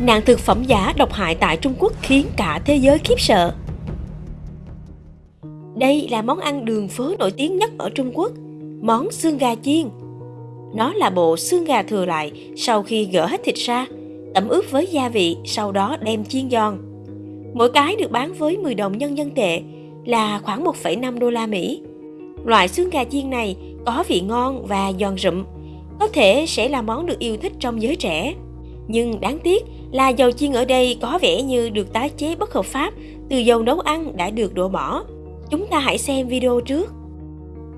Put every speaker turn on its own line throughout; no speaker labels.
Nạn thực phẩm giả độc hại tại Trung Quốc khiến cả thế giới khiếp sợ. Đây là món ăn đường phố nổi tiếng nhất ở Trung Quốc, món xương gà chiên. Nó là bộ xương gà thừa lại sau khi gỡ hết thịt ra, tẩm ướp với gia vị, sau đó đem chiên giòn. Mỗi cái được bán với 10 đồng nhân dân tệ, là khoảng 1,5 đô la Mỹ. Loại xương gà chiên này có vị ngon và giòn rụm, có thể sẽ là món được yêu thích trong giới trẻ. Nhưng đáng tiếc là dầu chiên ở đây có vẻ như được tái chế bất hợp pháp từ dầu nấu ăn đã được đổ bỏ. Chúng ta hãy xem video trước.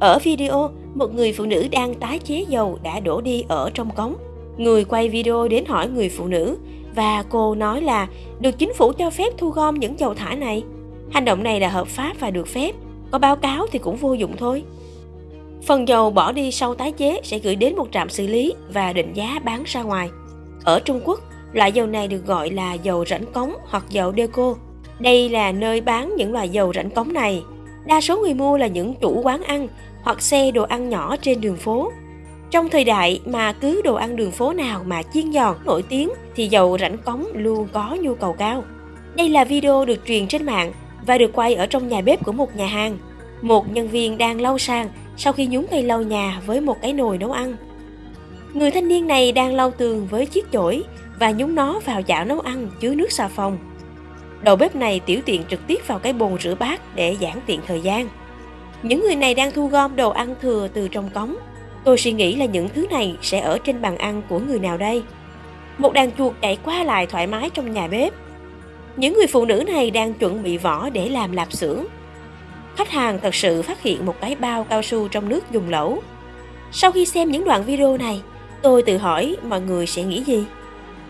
Ở video, một người phụ nữ đang tái chế dầu đã đổ đi ở trong cống. Người quay video đến hỏi người phụ nữ và cô nói là được chính phủ cho phép thu gom những dầu thải này. Hành động này là hợp pháp và được phép, có báo cáo thì cũng vô dụng thôi. Phần dầu bỏ đi sau tái chế sẽ gửi đến một trạm xử lý và định giá bán ra ngoài. Ở Trung Quốc, loại dầu này được gọi là dầu rãnh cống hoặc dầu deco. Đây là nơi bán những loại dầu rãnh cống này. Đa số người mua là những chủ quán ăn hoặc xe đồ ăn nhỏ trên đường phố. Trong thời đại mà cứ đồ ăn đường phố nào mà chiên giòn, nổi tiếng thì dầu rãnh cống luôn có nhu cầu cao. Đây là video được truyền trên mạng và được quay ở trong nhà bếp của một nhà hàng. Một nhân viên đang lau sàn sau khi nhúng cây lau nhà với một cái nồi nấu ăn. Người thanh niên này đang lau tường với chiếc chổi và nhúng nó vào chảo nấu ăn chứa nước xà phòng. Đầu bếp này tiểu tiện trực tiếp vào cái bồn rửa bát để giãn tiện thời gian. Những người này đang thu gom đồ ăn thừa từ trong cống. Tôi suy nghĩ là những thứ này sẽ ở trên bàn ăn của người nào đây? Một đàn chuột chạy qua lại thoải mái trong nhà bếp những người phụ nữ này đang chuẩn bị vỏ để làm lạp xưởng. Khách hàng thật sự phát hiện một cái bao cao su trong nước dùng lẩu. Sau khi xem những đoạn video này, tôi tự hỏi mọi người sẽ nghĩ gì?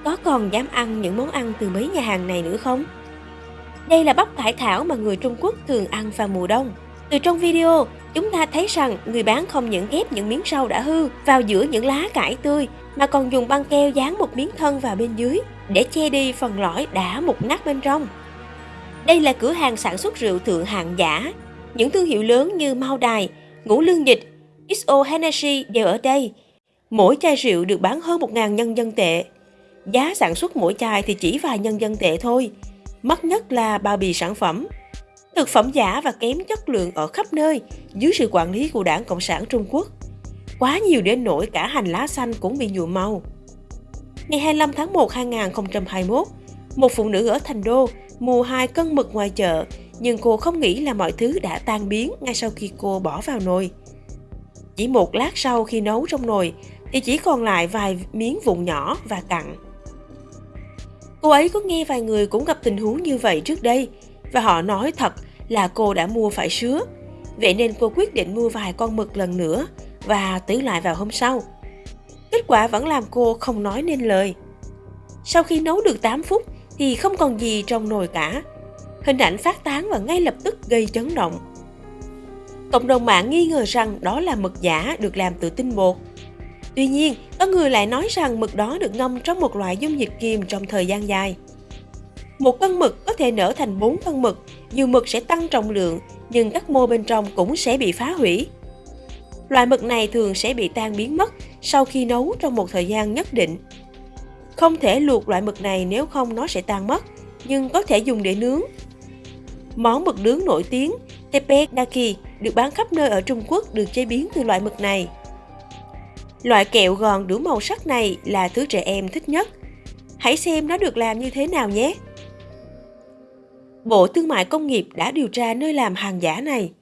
Có còn dám ăn những món ăn từ mấy nhà hàng này nữa không? Đây là bắp cải thảo mà người Trung Quốc thường ăn vào mùa đông. Từ trong video, chúng ta thấy rằng người bán không những ghép những miếng rau đã hư vào giữa những lá cải tươi mà còn dùng băng keo dán một miếng thân vào bên dưới để che đi phần lõi đã mục nát bên trong. Đây là cửa hàng sản xuất rượu thượng hạng giả. Những thương hiệu lớn như Mao Đài, Ngũ Lương Dịch, XO Hennessy đều ở đây. Mỗi chai rượu được bán hơn 1.000 nhân dân tệ. Giá sản xuất mỗi chai thì chỉ vài nhân dân tệ thôi. Mắc nhất là bao bì sản phẩm. Thực phẩm giả và kém chất lượng ở khắp nơi dưới sự quản lý của đảng Cộng sản Trung Quốc. Quá nhiều đến nỗi cả hành lá xanh cũng bị nhuộm màu. Ngày 25 tháng 1 2021, một phụ nữ ở Thành Đô mua hai cân mực ngoài chợ, nhưng cô không nghĩ là mọi thứ đã tan biến ngay sau khi cô bỏ vào nồi. Chỉ một lát sau khi nấu trong nồi thì chỉ còn lại vài miếng vụn nhỏ và cặn. Cô ấy có nghe vài người cũng gặp tình huống như vậy trước đây, và họ nói thật là cô đã mua phải sứa. Vậy nên cô quyết định mua vài con mực lần nữa và tứ lại vào hôm sau. Kết quả vẫn làm cô không nói nên lời. Sau khi nấu được 8 phút thì không còn gì trong nồi cả. Hình ảnh phát tán và ngay lập tức gây chấn động. Cộng đồng mạng nghi ngờ rằng đó là mực giả được làm từ tinh bột. Tuy nhiên, có người lại nói rằng mực đó được ngâm trong một loại dung dịch kiềm trong thời gian dài. Một cân mực có thể nở thành 4 cân mực, dù mực sẽ tăng trọng lượng, nhưng các mô bên trong cũng sẽ bị phá hủy. Loại mực này thường sẽ bị tan biến mất sau khi nấu trong một thời gian nhất định. Không thể luộc loại mực này nếu không nó sẽ tan mất, nhưng có thể dùng để nướng. Món mực nướng nổi tiếng Teppanyaki được bán khắp nơi ở Trung Quốc được chế biến từ loại mực này. Loại kẹo gòn đủ màu sắc này là thứ trẻ em thích nhất. Hãy xem nó được làm như thế nào nhé! Bộ Thương mại Công nghiệp đã điều tra nơi làm hàng giả này.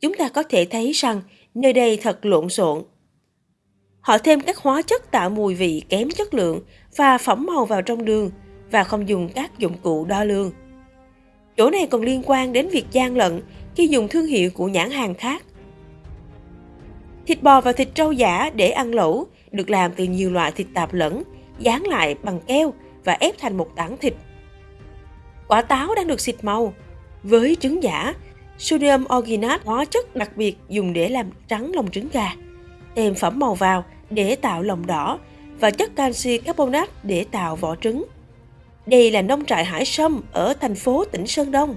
Chúng ta có thể thấy rằng nơi đây thật lộn xộn. Họ thêm các hóa chất tạo mùi vị kém chất lượng và phẩm màu vào trong đường và không dùng các dụng cụ đo lường. Chỗ này còn liên quan đến việc gian lận khi dùng thương hiệu của nhãn hàng khác. Thịt bò và thịt trâu giả để ăn lẩu được làm từ nhiều loại thịt tạp lẫn, dán lại bằng keo và ép thành một tảng thịt. Quả táo đang được xịt màu. Với trứng giả, sodium orginat hóa chất đặc biệt dùng để làm trắng lòng trứng gà. Thêm phẩm màu vào để tạo lòng đỏ và chất canxi carbonate để tạo vỏ trứng. Đây là nông trại hải sâm ở thành phố tỉnh Sơn Đông.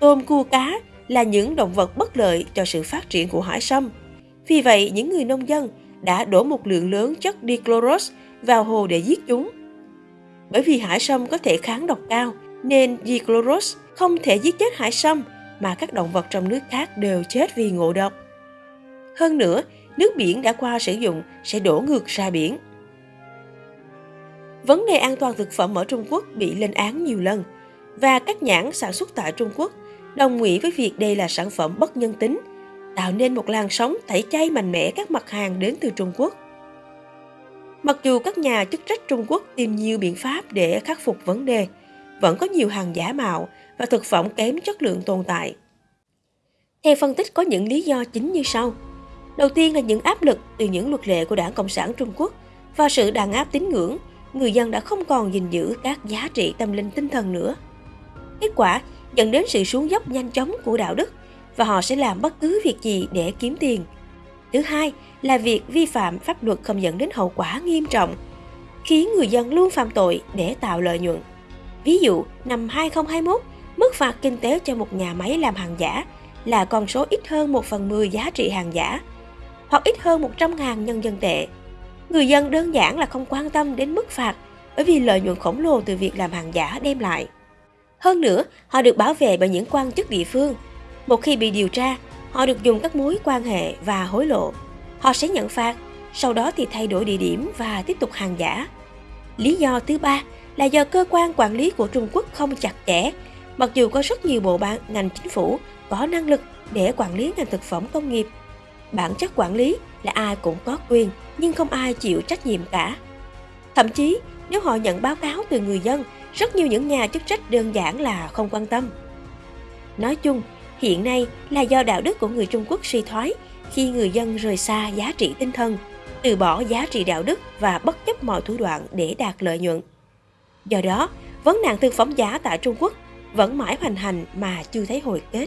Tôm cua cá là những động vật bất lợi cho sự phát triển của hải sâm. Vì vậy, những người nông dân đã đổ một lượng lớn chất dichlorose vào hồ để giết chúng. Bởi vì hải sâm có thể kháng độc cao, nên Dicloros không thể giết chết hải sâm mà các động vật trong nước khác đều chết vì ngộ độc. Hơn nữa, nước biển đã qua sử dụng sẽ đổ ngược ra biển. Vấn đề an toàn thực phẩm ở Trung Quốc bị lên án nhiều lần và các nhãn sản xuất tại Trung Quốc đồng nghĩa với việc đây là sản phẩm bất nhân tính, tạo nên một làn sóng tẩy chay mạnh mẽ các mặt hàng đến từ Trung Quốc. Mặc dù các nhà chức trách Trung Quốc tìm nhiều biện pháp để khắc phục vấn đề, vẫn có nhiều hàng giả mạo và thực phẩm kém chất lượng tồn tại. Theo phân tích có những lý do chính như sau. Đầu tiên là những áp lực từ những luật lệ của Đảng Cộng sản Trung Quốc và sự đàn áp tín ngưỡng, người dân đã không còn gìn giữ các giá trị tâm linh tinh thần nữa. Kết quả dẫn đến sự xuống dốc nhanh chóng của đạo đức và họ sẽ làm bất cứ việc gì để kiếm tiền. Thứ hai là việc vi phạm pháp luật không dẫn đến hậu quả nghiêm trọng, khiến người dân luôn phạm tội để tạo lợi nhuận. Ví dụ, năm 2021, mức phạt kinh tế cho một nhà máy làm hàng giả là con số ít hơn 1 phần 10 giá trị hàng giả, hoặc ít hơn 100.000 nhân dân tệ. Người dân đơn giản là không quan tâm đến mức phạt bởi vì lợi nhuận khổng lồ từ việc làm hàng giả đem lại. Hơn nữa, họ được bảo vệ bởi những quan chức địa phương. Một khi bị điều tra, họ được dùng các mối quan hệ và hối lộ. Họ sẽ nhận phạt, sau đó thì thay đổi địa điểm và tiếp tục hàng giả. Lý do thứ ba là do cơ quan quản lý của Trung Quốc không chặt chẽ, mặc dù có rất nhiều bộ ban ngành chính phủ có năng lực để quản lý ngành thực phẩm công nghiệp. Bản chất quản lý là ai cũng có quyền, nhưng không ai chịu trách nhiệm cả. Thậm chí, nếu họ nhận báo cáo từ người dân, rất nhiều những nhà chức trách đơn giản là không quan tâm. Nói chung, hiện nay là do đạo đức của người Trung Quốc suy thoái khi người dân rời xa giá trị tinh thần, từ bỏ giá trị đạo đức và bất chấp mọi thủ đoạn để đạt lợi nhuận. Do đó, vấn nạn thực phẩm giả tại Trung Quốc vẫn mãi hoành hành mà chưa thấy hồi kết.